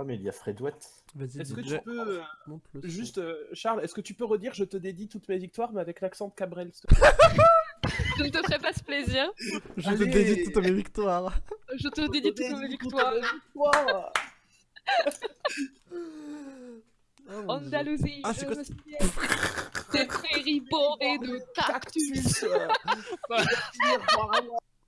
Oh, mais il y a Fredouette. Vas-y, Est-ce que tu peux, euh, Montre-le son. juste, euh, Charles, est-ce que tu peux redire je te dédie toutes mes victoires, mais avec l'accent de Cabrel s'il te plaît Je ne te ferai pas ce plaisir. Je te dédie toutes mes victoires. Je te dédie toutes mes victoires. Oh, Dieu. Andalousie, Ah, c'est je quoi me souviens. Des prairies bordées de cactus.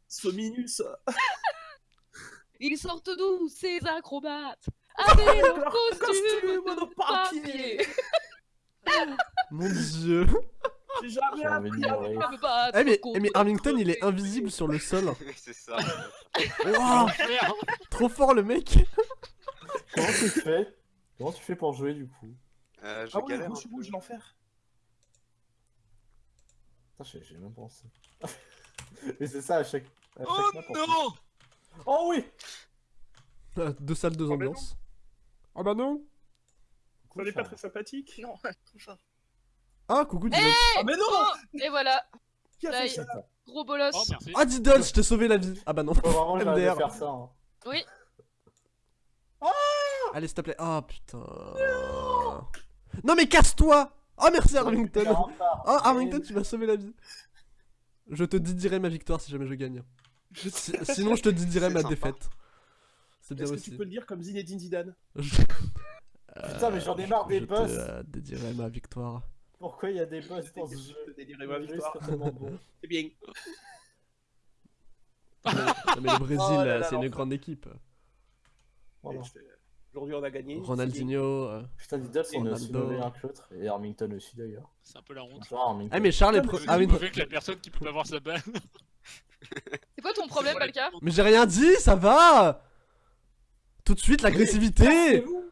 Sominus Ils sortent d'où ces acrobates? Avec leur costume costume de papier. Mon dieu. J'ai jamais appris de à Eh mais, eh, mais Arlington il est le invisible sur le sol. c'est ça. Trop fort le mec. Comment tu fais? Comment tu fais pour jouer du coup? Euh, je Ah oui, peu. rouge, l'enfer. Putain, j'ai j'ai même pensé. Mais c'est ça à chaque. À chaque Oh map, non Oh oui Ah, Deux salles, deux mais ambiances. Ah bah non. Ça n'est pas très sympathique. Non, trop fort. Ah coucou Diddles. Ah mais non Oh, Et voilà, Qui a fait ça gros bolos. Oh. Ah Diddles, je t'ai sauvé la vie. Ah bah non. De MDR. faire ça. hein. Oui, Allez s'il te plaît. Ah putain. Non mais casse-toi. Oh merci Arlington. Oh Arlington tu m'as sauvé la vie. Je te dirai ma victoire si jamais je gagne. Si- sinon je te dirai ma sympa. défaite. C'est bien Est-ce que tu peux le dire comme Zinedine Zidane Je, Putain, mais j'en ai marre des je boss. te euh, dédierai ma victoire. Pourquoi il y a des boss dans ce jeu Je dédierai ma victoire. C'est bien. Non, mais le Brésil, Oh là euh, là, c'est une grande équipe. Oh. Et je fais- Aujourd'hui on a gagné. Ronaldinho. euh. Putain, Diddles, on est aussi mauvais l'un que l'autre. Et Armington aussi d'ailleurs. C'est un peu la honte. Ah mais Charles est mais ah, mauvais que la personne qui peut pas voir sa balle. c'est quoi ton problème, Balka? Mais j'ai rien dit, ça va Tout de suite l'agressivité Cassez-vous.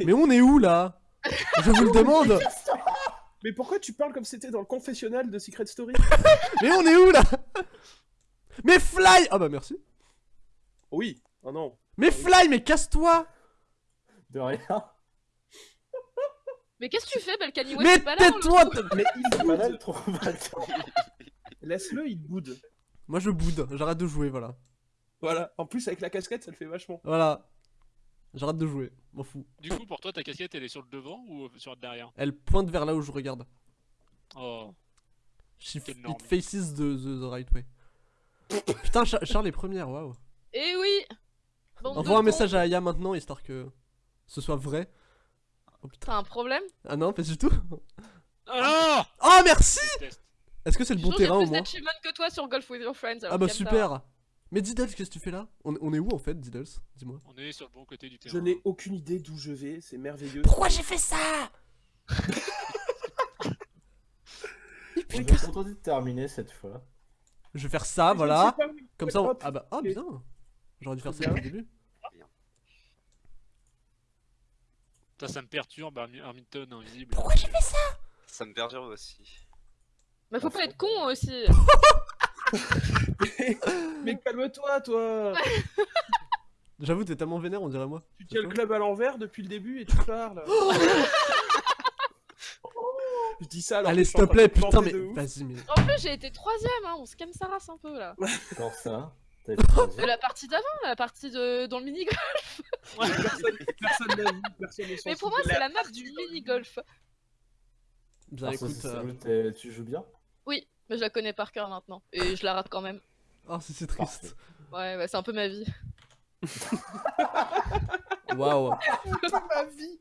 Mais on est où là? Je vous le demande Mais pourquoi tu parles comme si c'était dans le confessionnal de Secret Story? Mais on est où là? Mais Fly Ah bah merci Oui. Oh non. Mais Fly, mais casse-toi De rien. Mais qu'est-ce que tu fais, Balkany? Mais c'est pas là, on le tais-toi Mais il boude. trop. Laisse-le, il boude. Moi je boude, j'arrête de jouer, voilà. Voilà. En plus avec la casquette, ça le fait vachement. Voilà. J'arrête de jouer, m'en fous. Du coup, pour toi, ta casquette, elle est sur le devant ou euh, sur le derrière? Elle pointe vers là où je regarde. Oh. She Quelle it faces the, the, the right way. Putain, Cha- Charles est première, waouh. Eh oui Envoie un message à Aya maintenant, histoire que ce soit vrai. Oh putain. T'as un problème? Ah non, pas du tout. Ah Oh merci non Test. Est-ce que c'est le bon terrain au plus moins que toi sur Golf with Your Friends. Ah bah super Mais Diddles, qu'est-ce que tu fais là? On, on est où en fait, Diddles? Dis-moi. On est sur le bon côté du terrain. Je n'ai aucune idée d'où je vais. C'est merveilleux. Pourquoi j'ai fait ça? Je vais contenter de terminer cette fois. Je vais faire ça, voilà. Comme ça, on... Ah bah, oh bien. J'aurais dû faire ça le début. Ça, ça me perturbe, Armington invisible. Pourquoi j'ai fait ça? Ça me perturbe aussi. Mais faut pas être con aussi. Mais calme-toi, toi. J'avoue, t'es tellement vénère, on dirait moi. Tu tiens le club à l'envers depuis le début et tu parles. Je dis ça alors Allez, s'il te plaît, putain, mais vas-y, mais. En plus, j'ai été troisième, hein. on se calme sa race un peu là. Pour ça, troisième. De la partie d'avant, la partie de... dans le mini-golf. Personne personne n'a vu, personne Mais pour moi, c'est la map du mini-golf. Bien, Ah, ça, écoute. c'est euh, Tu joues bien? Oui, mais je la connais par cœur maintenant. Et je la rate quand même. Oh, c'est c'est triste. Ouais, ouais, c'est un peu ma vie. Waouh. ma vie.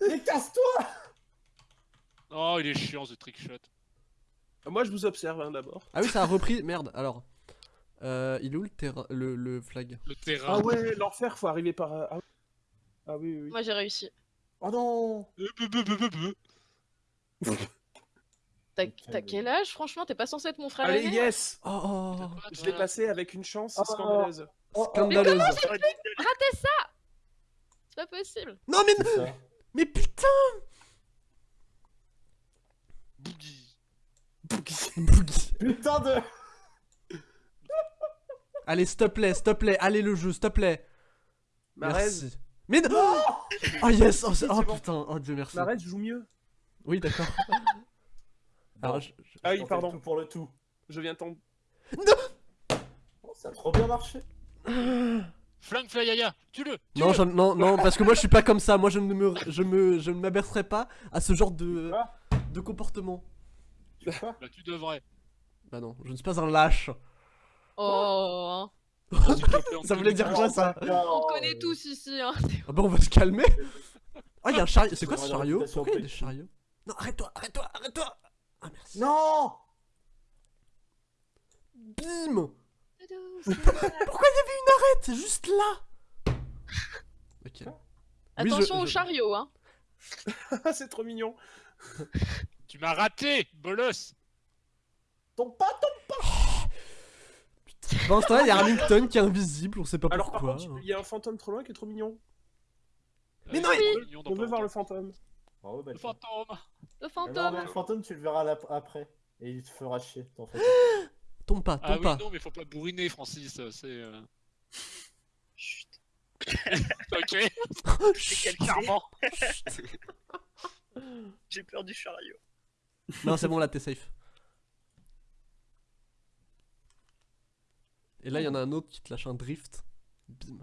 Mais casse-toi Oh, il est chiant ce trickshot. Moi, je vous observe hein, d'abord. Ah oui, ça a repris. Merde, alors. Euh, il est où le terrain, le, le flag? Le terrain. Ah ouais, l'enfer, faut arriver par. Ah, ah oui, oui. oui. Moi, j'ai réussi. Oh non Euh, peu, peu, peu, peu, peu. T'as mais- quel âge? Franchement, t'es pas censé être mon frère Allez, aîné yes Oh, oh, oh. Je l'ai passé avec une chance Oh. scandaleuse. Oh, oh, Scandaleuse. C'est pas possible. Non, mais, ça. mais putain Boogie. Boogie. Putain de... Allez, s'il te plaît, s'il te plaît, allez le jeu, s'il te plaît. Merci. Mais non Oh yes Oh, oh, putain, oh Dieu merci. Marez joue mieux. Oui, d'accord. Alors, Bon, je- je- Ah oui, pardon. tout pour le tout. Je viens tomber. Oh, ça a trop bien marché. Flingue Flyaya, tue-le Non, non, non, parce que moi je suis pas comme ça. Moi je ne me, je me, je ne m'abercerai pas à ce genre de, de comportement. Tu Bah tu devrais. Bah non, je ne suis pas un lâche. Oh, on Ça voulait dire quoi ça? On connaît tous ici. Hein. Ah bah on va se calmer. Ah y'a un chariot. C'est quoi ce chariot? Pourquoi il y a des chariots? Non, arrête-toi, arrête-toi, arrête-toi. Ah merci. Non Bim Pourquoi il y avait une arête? C'est juste là. Ok. Oui, je- Attention au je- chariot, hein. c'est trop mignon. Tu m'as raté, bolos Ton pas ton Pendant ce temps-là, il y a Arlington qui est invisible, on sait pas Alors par pourquoi. contre, il y a un fantôme trop loin qui est trop mignon. Mais non, Euh, mignon dans On veut pas voir le fantôme. Bravo, Le fantôme Le Ah non, fantôme. mais le fantôme, tu le verras là- après. Et il te fera chier, t'en fais. Tombe pas, Ah tombe oui, pas. non, mais faut pas bourriner, Francis, c'est... euh, Chut. ok, C'est quel charmant. J'ai peur du chariot. Non, c'est bon, là t'es safe. Et là, il y en a un autre qui te lâche un drift. Bim.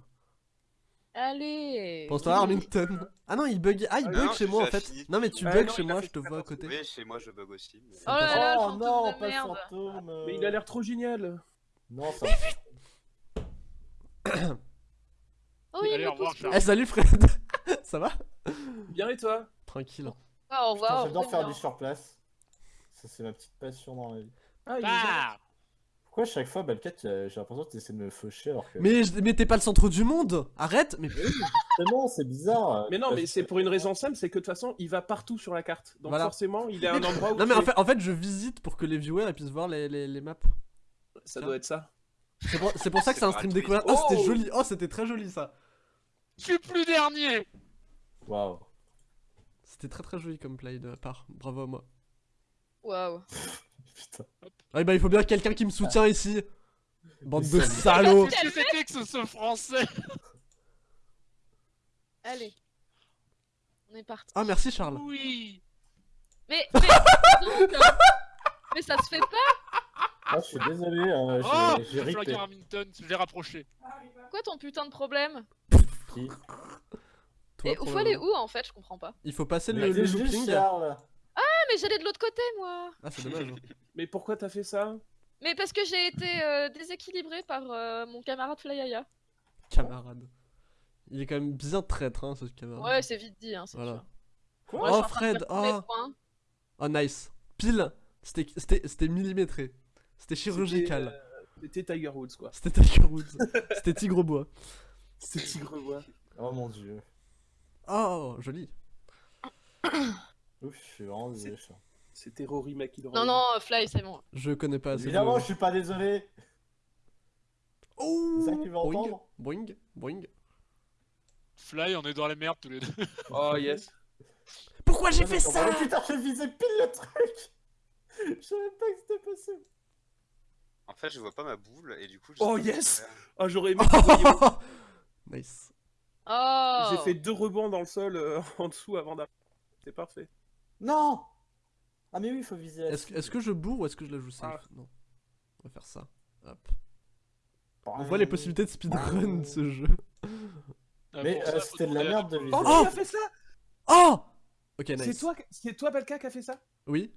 Allez. Temps-là, Arlington. Ah non, il bug. Ah, il Ah bug non, chez moi en fait. fini. Non, mais tu Ah bugs non, chez moi, je te vois à côté. Oui, chez moi je bug aussi. mais- Oh là là, oh non, de pas le merde. fantôme. Mais il a l'air trop génial. Non, ça. Oh, il Allez, revoir. Eh, salut Fred Ça va Bien et toi? Tranquille. Ah, au Putain, revoir. J'adore faire bien. du surplace. Ça, c'est ma petite passion dans la vie. Ah, il est Ah Pourquoi à chaque fois, Balkat, j'ai j'ai l'impression que tu essaies de me faucher alors que. Mais, je- mais t'es pas le centre du monde Arrête Mais Justement, c'est bizarre. Mais non, mais c'est pour une raison simple, c'est que de toute façon, il va partout sur la carte. Donc Voilà. forcément, il est à un endroit où Non, mais tu en es- fait, en fait, je visite pour que les viewers puissent voir les, les, les maps. ça doit être ça. C'est pour, c'est pour ça que c'est un C'est stream gratuit. découverte. Oh, c'était Oh joli Oh, c'était très joli ça Je suis plus dernier Waouh. C'était très très joli comme play de ma part. Bravo à moi. Waouh. Putain. Ah, bah, il faut bien quelqu'un qui me soutient ici Bande de salauds Qu'est-ce que c'était que ce, ce français? Allez. On est parti. Ah, merci Charles. Oui Mais, mais, donc, euh, mais ça se fait pas. Ah, je suis désolé, euh, Oh j'ai- ripé. Hamilton, je l'ai rapproché. Quoi ton putain de problème? Qui? Toi, Et faut aller où en fait? Je comprends pas. Il faut passer le, Mais le looping. Charles. Mais j'allais de l'autre côté moi. Ah, c'est dommage. Mais pourquoi t'as fait ça? Mais parce que j'ai été euh, déséquilibré par euh, mon camarade Flyaya. Camarade. Il est quand même bien traître, hein, ce camarade. Ouais, c'est vite dit, hein, c'est Voilà. Quoi? Moi, Oh, Fred, oh. Oh, nice. Pile. C'était c'était- c'était millimétré. C'était chirurgical. C'était, euh, C'était Tiger Woods, quoi. C'était Tiger Woods. C'était Tigre Bois. C'était Tigre Bois. Oh mon dieu. Oh, joli. Ouf, je suis vraiment désolé. C'était Rory McIlroy. Non, non, Fly, c'est bon. Je connais pas assez. Évidemment, de- je suis pas désolé. Oh C'est ça que tu veux boing, entendre boing, boing. Fly, on est dans la merde tous les deux. Oh yes. Pourquoi j'ai fait ça Putain, j'ai visé pile le truc. Je savais pas que c'était possible. En fait, je vois pas ma boule et du coup. je Oh, yes. Oh, j'aurais aimé Nice. Oh J'ai fait deux rebonds dans le sol euh, en dessous avant d'arriver. C'est parfait. Non Ah, mais oui, il faut viser la Est-ce cible. est-ce que je bourre ou est-ce que je la joue safe? Ah. Non. On va faire ça. Hop. Bah, On voit les possibilités de speedrun de ce jeu. Ah, Mais euh, c'était de la merde de viser. Oh, Oh qui a fait ça? Oh Ok, C'est nice. toi, c'est toi, Balka, qui a fait ça? Oui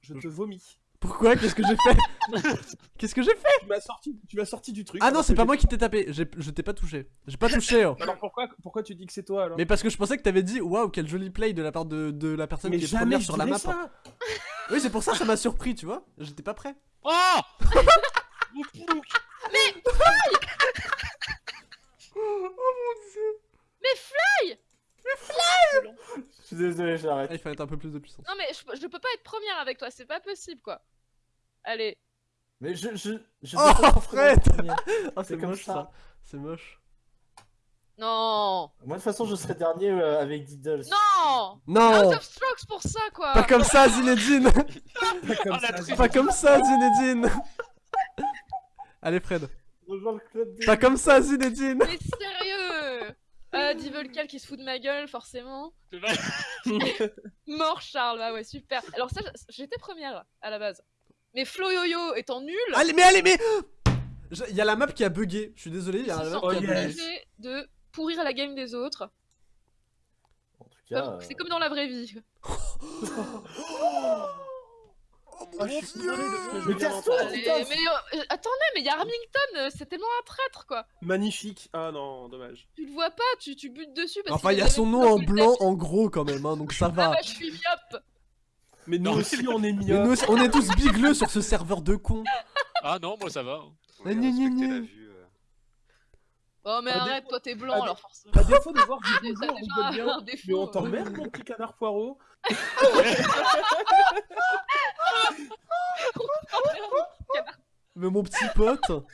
Je te vomis. Pourquoi? Qu'est-ce que j'ai fait? Qu'est-ce que j'ai fait? Tu m'as sorti, tu m'as sorti du truc. Ah non, c'est pas moi qui t'ai tapé. J'ai- Je t'ai pas touché. J'ai pas touché. oh. Alors pourquoi, pourquoi tu dis que c'est toi alors? Mais parce que je pensais que t'avais dit waouh, quel joli play de la part de, de la personne Mais qui est première sur la map. ça Oui, c'est pour ça que ça m'a surpris, tu vois. J'étais pas prêt. Oh Mon plouc Je suis désolé, Ah, j'arrête. il fallait être un peu plus de puissance. Non, mais je, je peux pas être première avec toi, c'est pas possible quoi. Allez. Mais je. je, je Oh, Fred. Oh, C'est moche ça. ça. C'est moche. Non Moi, de toute façon, je serai dernier euh, avec Diddles. Non Non Out of strokes pour ça quoi Pas comme ça, Zinedine Pas comme Ah, ça. Pas comme ça, Zinedine Allez, Fred. Rejoins le club des- Pas comme ça, Zinedine Mais sérieux euh, Divolcal qui se fout de ma gueule, forcément. Mort Charles, bah ouais, super. Alors ça, j'étais première à la base. Mais Flo Yo-Yo étant nul, Allez, mais allez, mais Il y a la map qui a bugué. Je suis désolé, il y a la map qui a bugué. de pourrir la game des autres. En tout cas. Comme- euh, C'est comme dans la vraie vie. Ah, je suis désolé de ce que je Mais casse-toi. Mais, putain, mais, euh, attendez, mais il y a Armington, euh, c'est tellement un traître quoi. Magnifique. Ah non, dommage. Tu le vois pas, tu, tu butes dessus parce Enfin, il y a son nom en blanc en gros quand même, hein, donc ça Ah va. bah, je suis myope. Mais nous Non, aussi, on est Mais mieux. nous aussi, on est tous bigleux sur ce serveur de con. Ah non, moi ça va. La vue. Oh mais arrête, toi t'es blanc alors forcément. À défaut de voir du bonjour, on bien. un défaut. Mais on t'emmerde, mon petit canard poireau. Mais mon petit pote.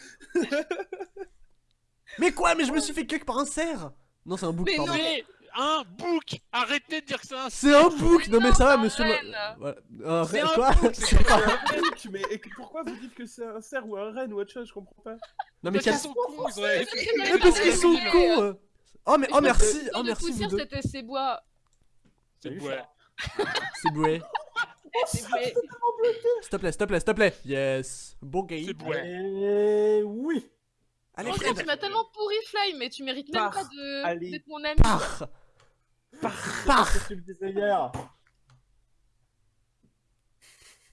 Mais quoi Mais je me suis fait cuck par un cerf Non, c'est un bouc, Mais pardon. non. Mais un book Arrêtez de dire que c'est un C'est un bouc Non, mais ça va, monsieur. Voilà. Un C'est reine, un quoi bouc, C'est pas- Mec, mais pourquoi vous dites que c'est un cerf ou un renne ou autre chose Je comprends pas. Non, mais Parce qu'ils sont cons, ils ont fait- Mais parce qu'ils sont cons euh. Oh, mais oh, merci Oh, merci, vous poussière, deux. c'était ses bois. C'est chat. C'est boué. C'est vrai. S'il te plaît, s'il te plaît, s'il te plaît. Yes. Bon game. C'est ouais. Et oui. Allez, Franchement, Fred. tu m'as tellement pourri Fly, mais tu mérites même pas de- Allez. d'être mon ami. Pars. Qu'est-ce que tu me disais hier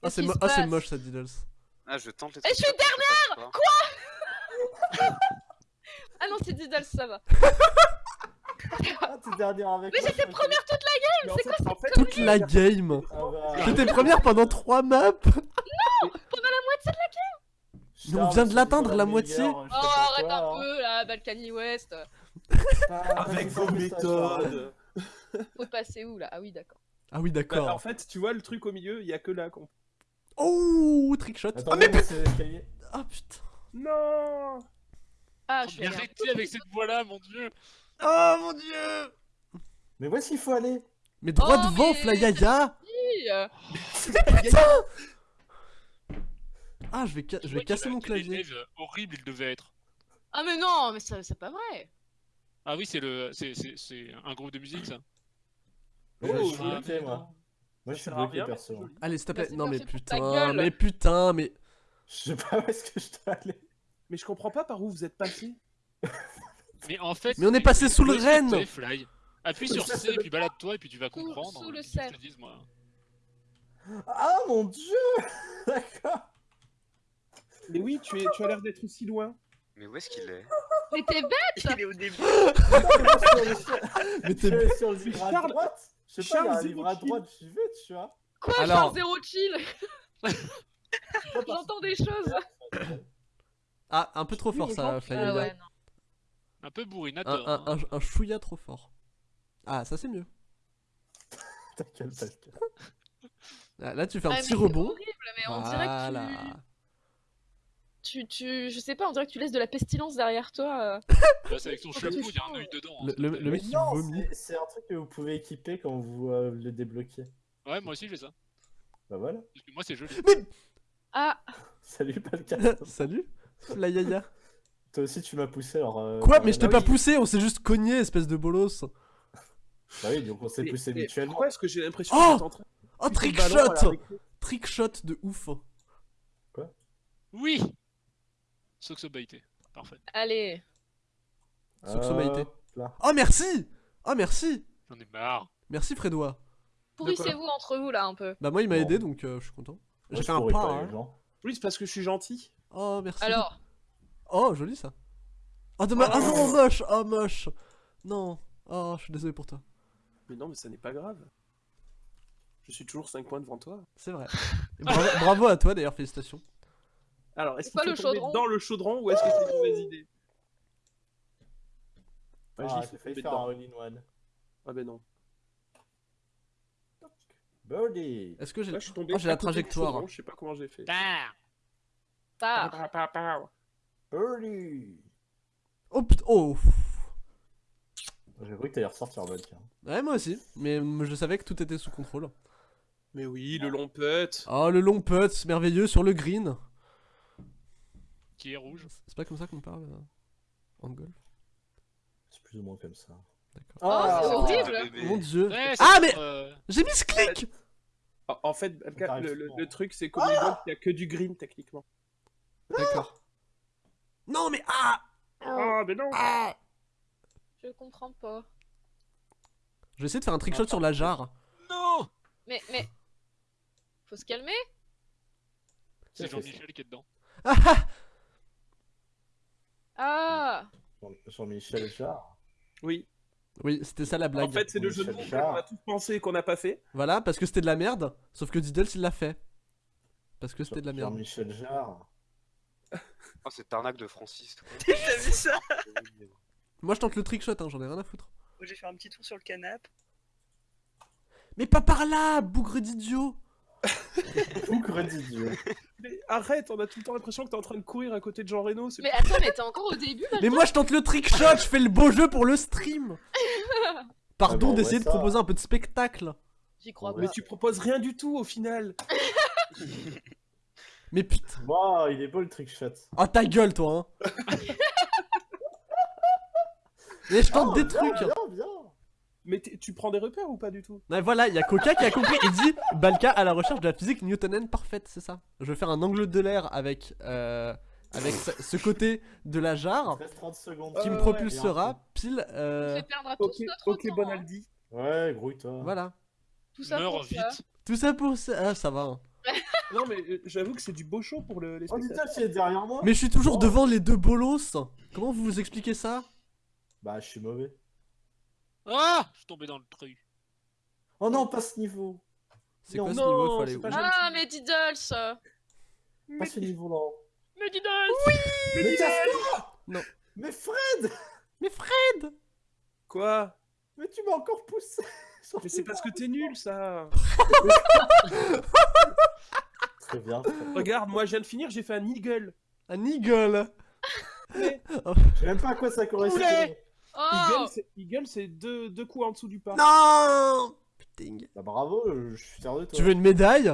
Ah, c'est mo- ah, c'est moche, ça, Diddles. Ah, je tente les Et je suis passe pas. Ah non, c'est Diddle, ça va. Ah, t'es dernière avec Mais j'étais première toute la en fait, en fait, Toute la game. Ah bah, J'étais première pendant 3 maps. Pendant la moitié de la putain, Mais on vient de c'est l'atteindre, la moitié. Oh, arrête quoi, un hein. peu là, Balkany West. Avec vos méthodes. Faut passer où là? Ah oui, d'accord. Ah oui, Bah, en d'accord. fait, tu vois le truc au milieu, il y a que là qu'on. Oh, trickshot. Attends, Ah, mais mais. Ah putain. Non Ah, je suis Mais arrêtez avec cette voix-là, mon dieu Oh mon dieu. Mais où est-ce qu'il faut aller Mais droit Oh, devant, mais- Flyaya. peu. euh, Ah, je vais, ca- je vais casser mon clavier. Horrible, il devait être. Ah mais non, mais ça- c'est pas vrai. Ah oui, c'est le, c'est, un groupe de musique ça. Oh, je suis ah, bloqué, moi. Moi, je suis bloqué, perso. joli. Allez, s'il te plaît. Non, mais putain, mais putain, mais. Je sais pas où est-ce que je dois aller. Mais je comprends pas par où vous êtes passé. Mais en fait. Mais on est passé sous le t'es, Fly. Appuie sur C et puis balade-toi et puis tu vas comprendre. sous le cerf. te dise, moi. Ah mon dieu D'accord. Mais oui, tu, es, tu as l'air d'être aussi loin. Mais où est-ce qu'il est? Mais t'es bête Il est au début. Mais t'es. suis sur le livre à droite. Je sais pas, il y a un livre à Zéro droite, j'y vais, tu vois. Quoi, Alors- Alors... zéro chill J'entends des choses. Ah, un peu trop fort ça, Ah Flyaya. ouais, non. Un peu bourrinateur. un, hein. un, un chouïa trop fort. Ah, ça c'est mieux. Ta gueule. Ah, Là, tu fais un Ah, mais petit c'est rebond. horrible, mais on dirait que Voilà. tu... tu... tu... Je sais pas, on dirait que tu laisses de la pestilence derrière toi. euh. C'est avec Oh, chapeau, il y a un œil dedans. hein, Le, le- mec Mais non, vomit. c'est- un truc que vous pouvez équiper quand vous euh, le débloquez. Ouais, moi aussi je fais ça. Bah voilà. Parce que moi c'est joli. Ah, Salut, Palka. Salut, Flyaya. Toi aussi, tu m'as poussé alors. euh, Quoi bah, Mais je t'ai pas poussé, on s'est juste cogné, espèce de bolos. Bah oui, donc on s'est Mais- poussé mais mutuellement. Pourquoi est-ce que j'ai l'impression Oh que t'es en train de Oh, la trickshot Trickshot de ouf. Oui Soxobaité. Parfait. allez. Hop là. Oh, merci Oh, merci J'en ai marre. Merci, Frédois. Pourrissez-vous entre vous là un peu. Bah, moi, il m'a aidé, donc euh, je suis content. J'ai je fait un pas, hein. Oui, c'est parce que je suis gentil. Oh, merci. Alors, Oh, joli ça. Oh, dommage. Oh non, moche Oh, moche Non. Oh, je suis désolé pour toi. Mais non, mais ça n'est pas grave. Je suis toujours 5 points devant toi. C'est vrai. Et bravo, bravo à toi, d'ailleurs, félicitations. Alors, est-ce qu'il faut le tomber chaudron dans le chaudron ou est-ce que c'est une mauvaise idée Ah, Bah, j'ai fais failli tomber faire un all-in-one. Ah ben non. Birdie Est-ce que j'ai. Là, je suis tombé Oh, j'ai la côté du trajectoire. chaudron, Je sais pas comment j'ai fait. Ah pa. Birdie Oh putain. Oh J'ai cru que t'allais ressortir hein. Ouais, moi aussi. Mais je savais que tout était sous contrôle. Mais oui, le long putt. Oh, le long putt merveilleux sur le green. Qui est rouge. C'est pas comme ça qu'on parle euh, en golf? C'est plus ou moins comme ça. D'accord. Oh, c'est Ah, horrible. Mon dieu. Ouais, Ah, mais- euh, J'ai mis ce clic En- fait, le, le- souvent. le truc, c'est qu'au golf, il y a que du green techniquement. D'accord. Non, mais ah Ah, mais non Ah Je comprends pas. Je vais essayer de faire un trickshot sur la jarre. Non Mais, mais. Faut se calmer C'est Jean-Michel qui est dedans. Ah Jean- Jean-Michel Jarre. Oui. Oui, c'était ça la blague. En fait, c'est le jeu de mots Michel qu'on a tous pensé et qu'on n'a pas fait. Voilà, parce que c'était de la merde. Sauf que Diddles, il l'a fait. Parce que c'était de la merde. Jean-Michel Jarre. Oh, cette arnaque de Francis. toi. T'as vu ça? Moi, je tente le trickshot, hein, j'en ai rien à foutre. Moi, j'ai fait un petit tour sur le canapé. Mais pas par là, bougre d'idiot Mais arrête, on a tout le temps l'impression que t'es en train de courir à côté de Jean Reno. Mais attends, mais t'es encore au début là Mais moi, je tente le trickshot, je fais le beau jeu pour le stream Pardon Ah bon, d'essayer ouais, de ça. proposer un peu de spectacle. J'y crois Ouais. Mais pas. tu proposes rien du tout au final. Mais putain. Wow, il est beau le trickshot. Oh ta gueule, toi, hein Mais je tente Oh, des bien, trucs. Mais tu prends des repères ou pas du tout? Ouais, voilà, il y a Coca qui a compris. Il dit Balka à la recherche de la physique newtonienne parfaite, c'est ça? Je vais faire un angle de l'air avec, euh, avec ce côté de la jarre te reste 30 secondes. qui Euh, me ouais, propulsera pile. Euh, fait perdre à tous Ok, notre ok, temps. Bonaldi. Ouais, grouille-toi. Voilà. Tout ça Meurs pour ça. vite. Tout ça pour ça. Ah, ça va. hein. Non, mais euh, j'avoue que c'est du beau show pour le, les Oh, derrière moi. Mais je suis toujours Oh. devant les deux bolos. Comment vous vous expliquez ça? Bah, je suis mauvais. Ah Je suis tombé dans le truc. Oh non, pas ce niveau. C'est Non, quoi ce non, niveau Il faut aller c'est où pas Ah, mais Diddles Pas ce niveau-là. Mais Diddles Mais Mais casse-toi Non. Mais Fred Mais Fred Quoi? Mais tu m'as encore poussé Mais c'est parce que t'es nul, ça. Très bien. Regarde, moi, je viens de finir, j'ai fait un eagle. Un eagle Je sais même pas à quoi ça correspond. Oh Eagle, c'est- deux, deux coups en dessous du pas. Non Putain. Bah bravo, je suis fier de toi. Tu veux une médaille?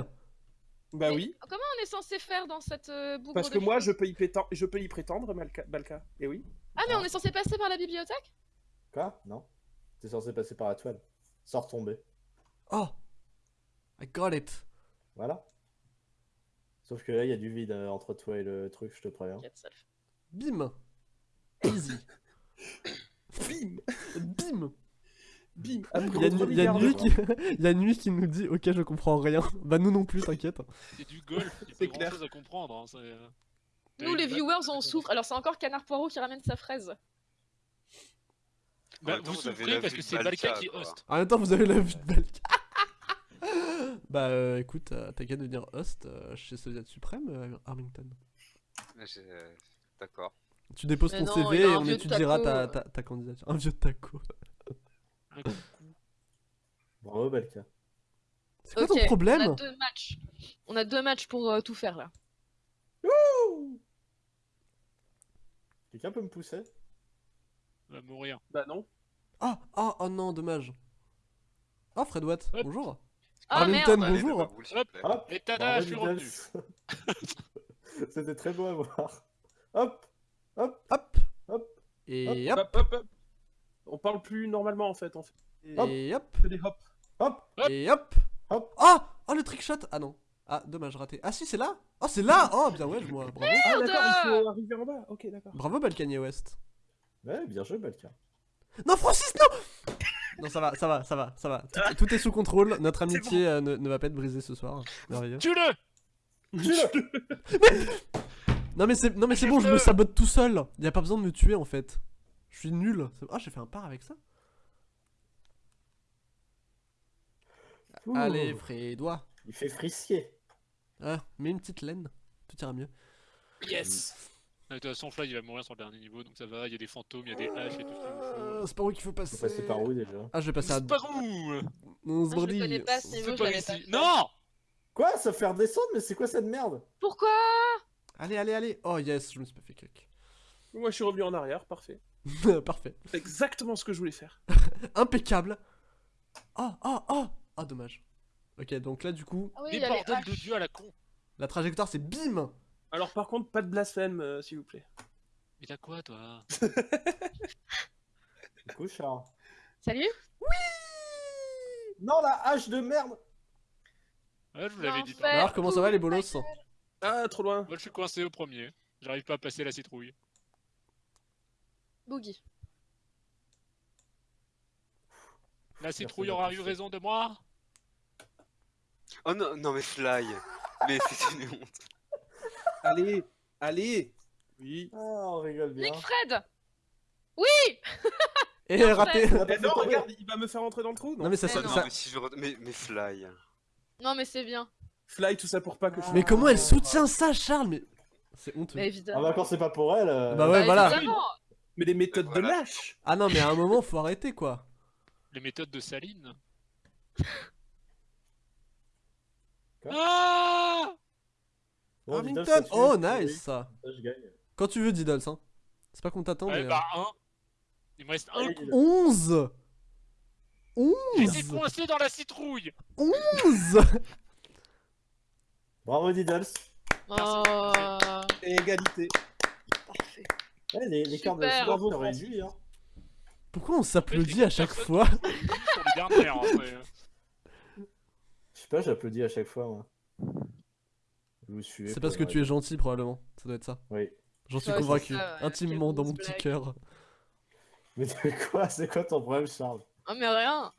Bah Mais oui. Comment on est censé faire dans cette euh, bougre Parce de que moi, je peux y, pétan- je peux y prétendre, Malka. Balka. Et oui. Ah, mais on est censé passer par la bibliothèque? Quoi? Non. T'es censé passer par la toile. Sans retomber. Oh I got it Voilà. Sauf que là, il y a du vide euh, entre toi et le truc, je te préviens. Bim Easy Bim Bim Bim Il Après y a, notre Nu- il y a Nuit qui... il y a Nuit qui nous dit Ok, je comprends rien. Bah, nous non plus, t'inquiète. C'est du golf. Il y a grand clair. chose à comprendre. Hein. c'est, euh, Nous, les viewers, on souffre. Alors, c'est encore Canard Poirot qui ramène sa fraise. Bah, vous souffrez parce que c'est Balka qui host. En même temps, vous avez la vue de Balka. bah, euh, écoute, euh, t'as qu'à devenir host euh, chez Soviet Suprême, euh, euh, D'accord. Tu déposes Mais ton non, CV et on étudiera ta, ta, ta candidature. Un vieux taco. Un coup. Bravo, Balka. C'est quoi Ok, ton On a problème? deux matchs. On a deux matchs pour euh, tout faire là. Quelqu'un peut me pousser? On va mourir. Bah non. Ah, ah, oh non, dommage. Oh, Fred Watt, Hop. bonjour. Ah Arlington, merde Allez, bonjour. Hop. Hop Et tada, je suis revenu. C'était très beau à voir. Hop Hop Hop. Hop. Et hop. Hop, hop, hop. On parle plus normalement en fait. On fait Et hop. des hop. Hop Hop. Et hop. Hop. Oh, oh, le trickshot. Ah non. Ah, dommage, raté. Ah si, c'est là. Oh, c'est là. Oh, bien ouais, moi. Bravo. Ah d'accord, il faut arriver en bas. Ok, d'accord. Bravo, Balkany West. Ouais, bien joué, Balka. Non, Francis, non Non, ça va, ça va, ça va, ça va. Tout, tout est sous contrôle. Notre amitié euh, ne, ne va pas être brisée ce soir. Merveilleux. Tue-le Non, mais c'est non, mais c'est bon, je me sabote tout seul. Y a pas besoin de me tuer en fait. Je suis nul. Ah, j'ai fait un par avec ça. Ouh. Allez, Frédois. Il fait frisquer. Ah, mets une petite laine. Tout ira mieux. Yes. Ah, De toute façon, Fly il va mourir sur le dernier niveau, donc ça va. Il y a des fantômes, il y a des haches, il y a tout. Euh, c'est par où qu'il faut passer Faut passer par où déjà Ah, je vais passer à. C'est par où Non, Ah, je Sbordy. le connais pas ce C'est niveau, je pas ici. Non Quoi Ça fait redescendre Mais c'est quoi cette merde Pourquoi Allez, allez, allez. Oh yes, je me suis pas fait cuck. Moi je suis revenu en arrière, parfait. Parfait. C'est exactement ce que je voulais faire. Impeccable. Oh, oh, oh. Ah, dommage. Ok, donc là, du coup, Ah oui, Mais il y a les bordel de. Dieu à la con la trajectoire c'est bim Alors par contre, pas de blasphème, euh, s'il vous plaît. Mais t'as quoi, toi? Du coup, Char. Salut Non, la hache de merde Ouais, je vous l'avais dit. Alors, comment ça va les bolos? Ah, trop loin. Moi, je suis coincé au premier. J'arrive pas à passer la citrouille. Boogie. La citrouille aura eu raison de moi Oh non, non mais Fly Mais c'est une honte Allez, allez. Oui. Ah, on rigole bien. Nick Fred Et raté a pas Eh non, tomber. regarde, il va me faire rentrer dans le trou. Non mais ça, Mais ça, non. ça- mais, si je... re- mais, mais Fly Non, mais c'est bien. Fly, tout ça pour pas que je. Mais comment elle soutient ça Charles Mais c'est honteux. Mais Ah évidemment. bah quand c'est pas pour elle. euh, Bah ouais, voilà. évidemment. Mais les méthodes de Voilà. lâche. Ah non mais à un moment faut arrêter quoi. Les méthodes de Saline Quoi Ah bon, Diddle, Arlington ça tue. Oh nice ça ça, je gagne. Quand tu veux Diddles hein. C'est pas qu'on t'attend Ouais, mais... bah, un. Il me reste un Allez, coup. Diddle. 11 J'étais 11 coincé dans la citrouille 11 Bravo Diddles. Oh. Et égalité. Parfait. Ouais, les, les cartes de Super. sport Bravo, sont Francis. réduits. Hein. Pourquoi on s'applaudit à chaque fois. Je sais pas, j'applaudis à chaque fois moi. Vous suivez. C'est parce que tu es gentil probablement. Ça doit être ça. Oui. J'en suis convaincu. ça, ouais. Intimement dans mon petit cœur. Mais de quoi? C'est quoi ton problème Charles? Oh, mais rien.